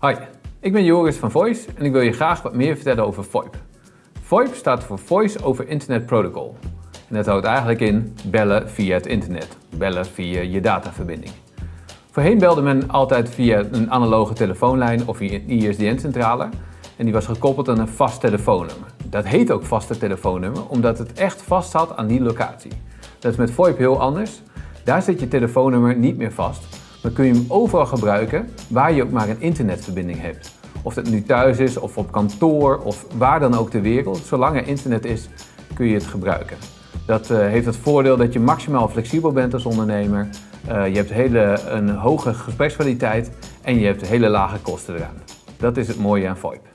Hoi, ik ben Joris van Voice en ik wil je graag wat meer vertellen over VoIP. VoIP staat voor Voice over Internet Protocol. En dat houdt eigenlijk in bellen via het internet, bellen via je dataverbinding. Voorheen belde men altijd via een analoge telefoonlijn of via een ISDN-centrale en die was gekoppeld aan een vast telefoonnummer. Dat heet ook vaste telefoonnummer omdat het echt vast zat aan die locatie. Dat is met VoIP heel anders. Daar zit je telefoonnummer niet meer vast, maar kun je hem overal gebruiken waar je ook maar een internetverbinding hebt. Of dat nu thuis is, of op kantoor, of waar dan ook ter wereld. Zolang er internet is, kun je het gebruiken. Dat uh, heeft het voordeel dat je maximaal flexibel bent als ondernemer. Uh, je hebt hele, een hoge gesprekskwaliteit en je hebt hele lage kosten eraan. Dat is het mooie aan VoIP.